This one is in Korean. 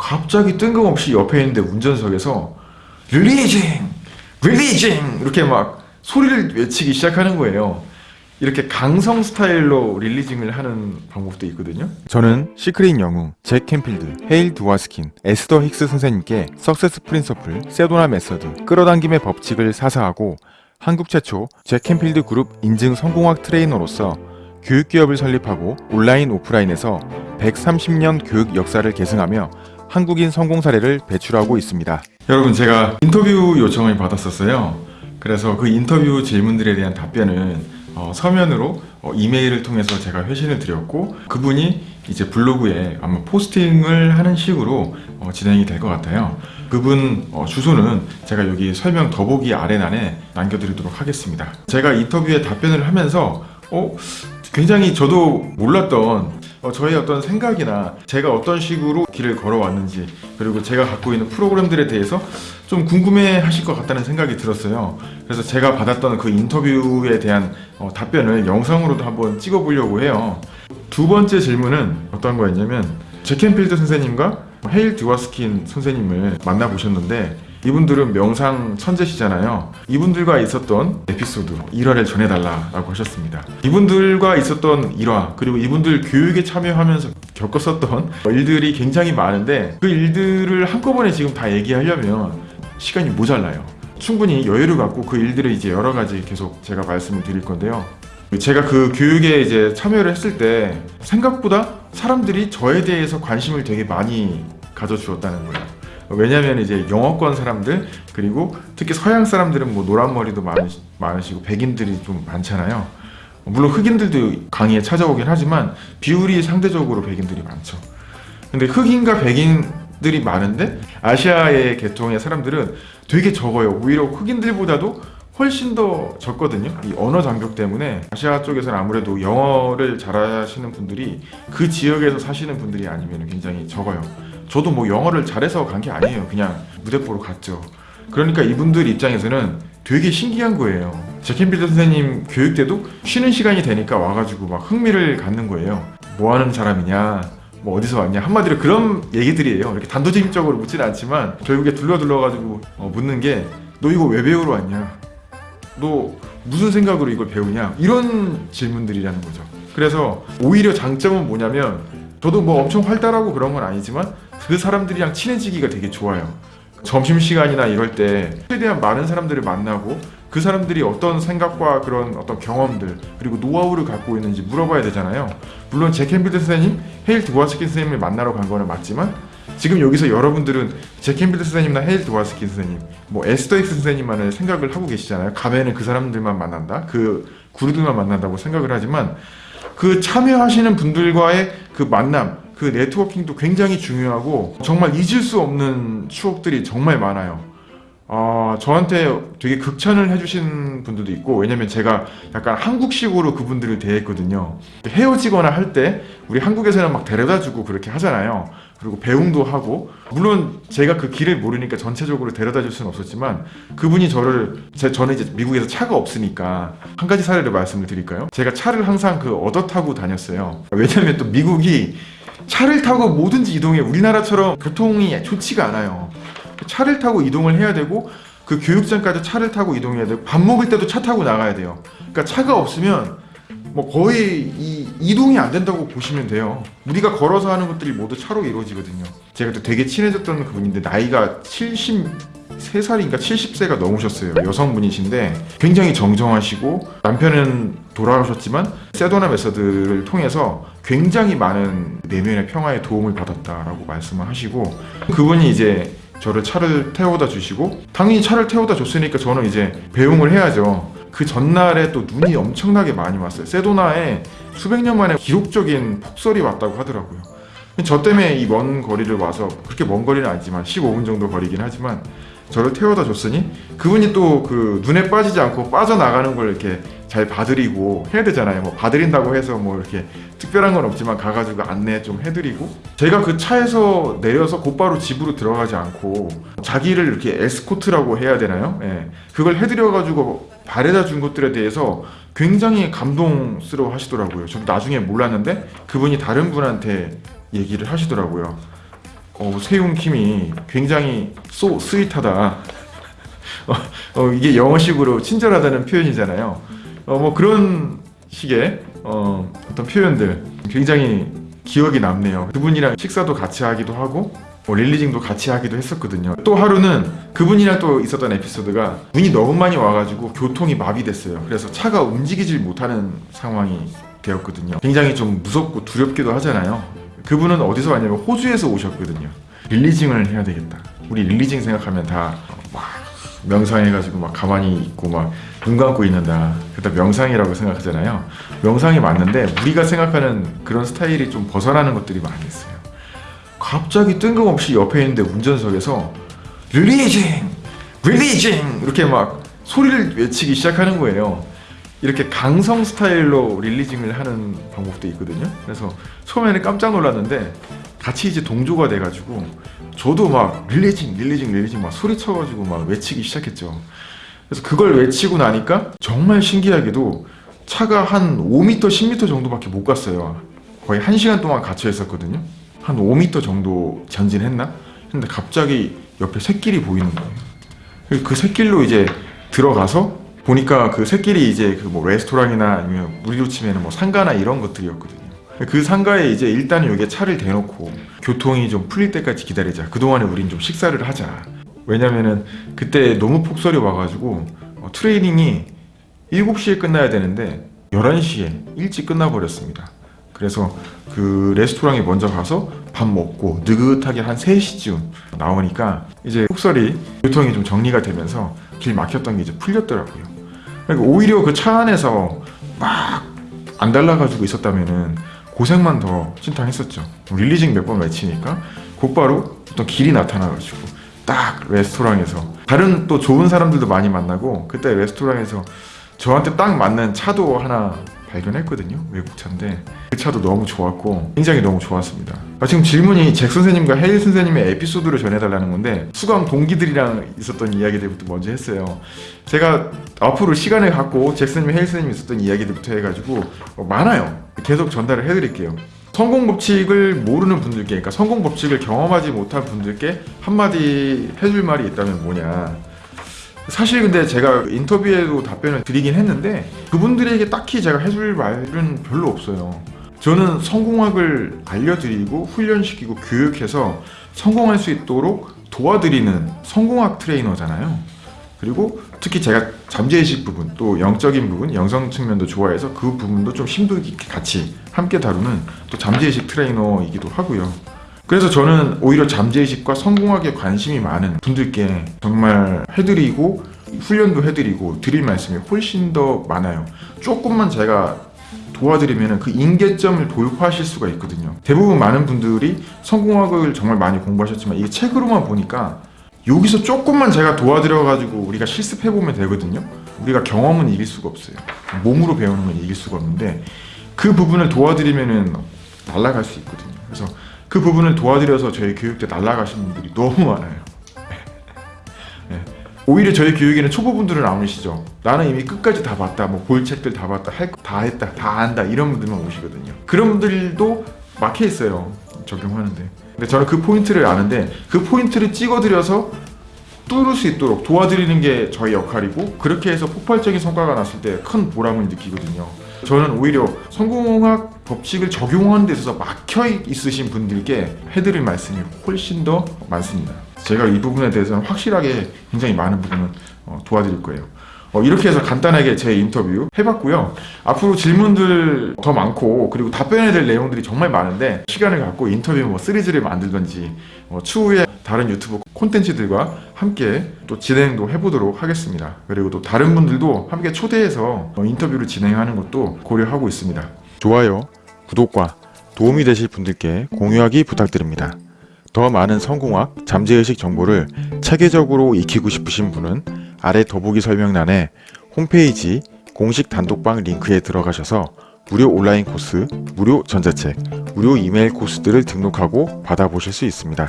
갑자기 뜬금없이 옆에 있는데 운전석에서 releasing! releasing! 이렇게 막 소리를 외치기 시작하는 거예요. 이렇게 강성 스타일로 releasing을 하는 방법도 있거든요. 저는 시크릿 영웅, 잭 캔필드, 헤일 드워스킨, 에스더 힉스 선생님께 Success Principle, Sedona Method, 끌어당김의 법칙을 사사하고 한국 최초 잭 캔필드 그룹 인증 성공학 트레이너로서 교육기업을 설립하고 온라인 오프라인에서 130년 교육 역사를 계승하며 한국인 성공 사례를 배출하고 있습니다. 여러분 제가 인터뷰 요청을 받았었어요. 그래서 그 인터뷰 질문들에 대한 답변은 어, 서면으로 어, 이메일을 통해서 제가 회신을 드렸고 그분이 이제 블로그에 아마 포스팅을 하는 식으로 어, 진행이 될 것 같아요. 그분 어, 주소는 제가 여기 설명 더보기 아래란에 남겨드리도록 하겠습니다. 제가 인터뷰에 답변을 하면서 어, 굉장히 저도 몰랐던 어, 저의 어떤 생각이나 제가 어떤 식으로 길을 걸어왔는지 그리고 제가 갖고 있는 프로그램들에 대해서 좀 궁금해 하실 것 같다는 생각이 들었어요. 그래서 제가 받았던 그 인터뷰에 대한 어, 답변을 영상으로도 한번 찍어 보려고 해요. 두 번째 질문은 어떤 거였냐면 제켄필드 선생님과 헤일 듀와스킨 선생님을 만나보셨는데 이분들은 명상 천재시잖아요. 이분들과 있었던 에피소드 1화를 전해달라고 하셨습니다. 이분들과 있었던 일화 그리고 이분들 교육에 참여하면서 겪었었던 일들이 굉장히 많은데 그 일들을 한꺼번에 지금 다 얘기하려면 시간이 모자라요. 충분히 여유를 갖고 그 일들을 이제 여러 가지 계속 제가 말씀을 드릴 건데요. 제가 그 교육에 이제 참여를 했을 때 생각보다 사람들이 저에 대해서 관심을 되게 많이 가져주었다는 거예요 왜냐면 이제 영어권 사람들 그리고 특히 서양 사람들은 뭐 노란 머리도 많으시, 많으시고 백인들이 좀 많잖아요. 물론 흑인들도 강의에 찾아오긴 하지만 비율이 상대적으로 백인들이 많죠. 근데 흑인과 백인들이 많은데 아시아의 계통의 사람들은 되게 적어요. 오히려 흑인들보다도 훨씬 더 적거든요. 이 언어 장벽 때문에 아시아 쪽에서는 아무래도 영어를 잘하시는 분들이 그 지역에서 사시는 분들이 아니면 굉장히 적어요. 저도 뭐 영어를 잘해서 간 게 아니에요. 그냥 무대 보러 갔죠. 그러니까 이분들 입장에서는 되게 신기한 거예요. 제켄빌드 선생님 교육 때도 쉬는 시간이 되니까 와가지고 막 흥미를 갖는 거예요. 뭐 하는 사람이냐 뭐 어디서 왔냐 한마디로 그런 얘기들이에요. 이렇게 단도직입적으로 묻지는 않지만 결국에 둘러둘러가지고 어, 묻는 게 너 이거 왜 배우러 왔냐? 너 무슨 생각으로 이걸 배우냐? 이런 질문들이라는 거죠. 그래서 오히려 장점은 뭐냐면 저도 뭐 엄청 활달하고 그런 건 아니지만 그 사람들이랑 친해지기가 되게 좋아요. 점심시간이나 이럴 때 최대한 많은 사람들을 만나고 그 사람들이 어떤 생각과 그런 어떤 경험들 그리고 노하우를 갖고 있는지 물어봐야 되잖아요. 물론 잭 캔필드 선생님, 헤일 드워스킨 선생님을 만나러 간 거는 맞지만 지금 여기서 여러분들은 잭 캔필드 선생님이나 헤일 드워스킨 선생님 뭐 에스더 힉스 선생님만을 생각을 하고 계시잖아요. 가면은 그 사람들만 만난다? 그 구루들만 만난다고 생각을 하지만 그 참여하시는 분들과의 그 만남 그 networking도 굉장히 중요하고 정말 잊을 수 없는 추억들이 정말 많아요. 어, 저한테 되게 극찬을 해주신 분들도 있고 왜냐면 제가 약간 한국식으로 그분들을 대했거든요. 헤어지거나 할 때 우리 한국에서는 막 데려다주고 그렇게 하잖아요 그리고 배웅도 하고 물론 제가 그 길을 모르니까 전체적으로 데려다 줄 수는 없었지만 그분이 저를 제, 저는 이제 미국에서 차가 없으니까 한 가지 사례를 말씀을 드릴까요? 제가 차를 항상 그 얻어 타고 다녔어요. 왜냐면 또 미국이 차를 타고 뭐든지 이동해. 우리나라처럼 교통이 좋지가 않아요. 차를 타고 이동을 해야 되고 그 교육장까지 차를 타고 이동해야 되고 밥 먹을 때도 차 타고 나가야 돼요. 그러니까 차가 없으면 뭐 거의 이 이동이 안 된다고 보시면 돼요. 우리가 걸어서 하는 것들이 모두 차로 이루어지거든요. 제가 또 되게 친해졌던 그분인데 나이가 73살인가 70세가 넘으셨어요. 여성분이신데 굉장히 정정하시고 남편은 돌아가셨지만 세도나 메서드를 통해서 굉장히 많은 내면의 평화에 도움을 받았다라고 말씀을 하시고 그분이 이제 저를 차를 태워다 주시고 당연히 차를 태워다 줬으니까 저는 이제 배웅을 해야죠 그 전날에 또 눈이 엄청나게 많이 왔어요 세도나에 수백 년 만에 기록적인 폭설이 왔다고 하더라고요 저 때문에 이 먼 거리를 와서 그렇게 먼 거리는 아니지만 15분 정도 거리긴 하지만 저를 태워다 줬으니 그분이 또 그 눈에 빠지지 않고 빠져나가는 걸 이렇게 잘 봐드리고 해야 되잖아요 뭐 봐드린다고 해서 뭐 이렇게 특별한 건 없지만 가가지고 안내 좀 해드리고 제가 그 차에서 내려서 곧바로 집으로 들어가지 않고 자기를 이렇게 에스코트라고 해야 되나요? 예. 그걸 해드려가지고 바래다 준 것들에 대해서 굉장히 감동스러워 하시더라고요 전 나중에 몰랐는데 그분이 다른 분한테 얘기를 하시더라고요 어, 세용 킴이 굉장히 소 스윗하다. 어, 어, 이게 영어식으로 친절하다는 표현이잖아요. 어, 뭐 그런 식의 어, 어떤 표현들 굉장히 기억이 남네요. 그분이랑 식사도 같이 하기도 하고 뭐 릴리징도 같이 하기도 했었거든요. 또 하루는 그분이랑 또 있었던 에피소드가 눈이 너무 많이 와가지고 교통이 마비됐어요. 그래서 차가 움직이질 못하는 상황이 되었거든요. 굉장히 좀 무섭고 두렵기도 하잖아요. 그분은 어디서 왔냐면 호주에서 오셨거든요. 릴리징을 해야 되겠다. 우리 릴리징 생각하면 다 막 명상해가지고 막 가만히 있고 막 눈 감고 있는다. 그다 명상이라고 생각하잖아요. 명상이 맞는데 우리가 생각하는 그런 스타일이 좀 벗어나는 것들이 많이 있어요. 갑자기 뜬금없이 옆에 있는데 운전석에서 릴리징! 릴리징! 이렇게 막 소리를 외치기 시작하는 거예요. 이렇게 강성 스타일로 릴리징을 하는 방법도 있거든요. 그래서 처음에는 깜짝 놀랐는데 같이 이제 동조가 돼가지고 저도 막 릴리징, 릴리징, 릴리징 막 소리쳐가지고 막 외치기 시작했죠. 그래서 그걸 외치고 나니까 정말 신기하게도 차가 한 5m, 10m 정도밖에 못 갔어요. 거의 1시간 동안 갇혀 있었거든요. 한 5m 정도 전진했나? 근데 갑자기 옆에 샛길이 보이는 거예요. 그그 샛길로 이제 들어가서 보니까 그 샛길이 이제 그 뭐 레스토랑이나 아니면 우리로 치면은 뭐 상가나 이런 것들이었거든요. 그 상가에 이제 일단은 여기에 차를 대놓고 교통이 좀 풀릴 때까지 기다리자. 그동안에 우린 좀 식사를 하자. 왜냐면은 그때 너무 폭설이 와가지고 어, 트레이닝이 7시에 끝나야 되는데 11시에 일찍 끝나버렸습니다. 그래서 그 레스토랑에 먼저 가서 밥 먹고 느긋하게 한 3시쯤 나오니까 이제 폭설이 교통이 좀 정리가 되면서 길 막혔던 게 이제 풀렸더라고요. 그러니까 오히려 그 차 안에서 막 안 달라가지고 있었다면은 고생만 더 신탕했었죠. 릴리징 몇 번 외치니까 곧바로 어떤 길이 나타나가지고 딱 레스토랑에서 다른 또 좋은 사람들도 많이 만나고 그때 레스토랑에서 저한테 딱 맞는 차도 하나 발견했거든요. 외국 차인데 그 차도 너무 좋았고 굉장히 너무 좋았습니다. 아, 지금 질문이 잭 선생님과 헤일 선생님의 에피소드를 전해달라는 건데 수강 동기들이랑 있었던 이야기들부터 먼저 했어요. 제가 앞으로 시간을 갖고 잭 선생님, 헤일 선생님 있었던 이야기들부터 해가지고 어, 많아요. 계속 전달을 해드릴게요. 성공 법칙을 모르는 분들께, 그러니까 성공 법칙을 경험하지 못한 분들께 한마디 해줄 말이 있다면 뭐냐. 사실 근데 제가 인터뷰에도 답변을 드리긴 했는데 그분들에게 딱히 제가 해줄 말은 별로 없어요. 저는 성공학을 알려드리고 훈련시키고 교육해서 성공할 수 있도록 도와드리는 성공학 트레이너잖아요. 그리고 특히 제가 잠재의식 부분 또 영적인 부분 영성 측면도 좋아해서 그 부분도 좀 심도 있게 같이 함께 다루는 또 잠재의식 트레이너이기도 하고요. 그래서 저는 오히려 잠재의식과 성공학에 관심이 많은 분들께 정말 해드리고 훈련도 해드리고 드릴 말씀이 훨씬 더 많아요. 조금만 제가 도와드리면 그 인계점을 돌파하실 수가 있거든요. 대부분 많은 분들이 성공학을 정말 많이 공부하셨지만 이게 책으로만 보니까 여기서 조금만 제가 도와드려가지고 우리가 실습해보면 되거든요. 우리가 경험은 이길 수가 없어요. 몸으로 배우는 건 이길 수가 없는데 그 부분을 도와드리면은 날아갈 수 있거든요. 그래서 그 부분을 도와드려서 저희 교육 때 날아가신 분들이 너무 많아요. 네. 오히려 저희 교육에는 초보분들은 안 오시죠. 나는 이미 끝까지 다 봤다, 뭐 볼 책들 다 봤다, 할 거 다 했다, 다 안다 이런 분들만 오시거든요. 그런 분들도 막혀 있어요. 적용하는데. 근데 저는 그 포인트를 아는데 그 포인트를 찍어드려서 뚫을 수 있도록 도와드리는 게 저희 역할이고 그렇게 해서 폭발적인 성과가 났을 때 큰 보람을 느끼거든요. 저는 오히려 성공학 법칙을 적용하는 데 있어서 막혀 있으신 분들께 해드릴 말씀이 훨씬 더 많습니다. 제가 이 부분에 대해서는 확실하게 굉장히 많은 부분을 어, 도와드릴 거예요. 어, 이렇게 해서 간단하게 제 인터뷰 해봤고요. 앞으로 질문들 더 많고 그리고 답변해야 될 내용들이 정말 많은데 시간을 갖고 인터뷰 뭐 시리즈를 만들던지 어, 추후에 다른 유튜브 콘텐츠들과 함께 또 진행도 해보도록 하겠습니다. 그리고 또 다른 분들도 함께 초대해서 어, 인터뷰를 진행하는 것도 고려하고 있습니다. 좋아요, 구독과 도움이 되실 분들께 공유하기 부탁드립니다. 더 많은 성공학, 잠재의식 정보를 체계적으로 익히고 싶으신 분은 아래 더보기 설명란에 홈페이지 공식 단독방 링크에 들어가셔서 무료 온라인 코스, 무료 전자책, 무료 이메일 코스들을 등록하고 받아보실 수 있습니다.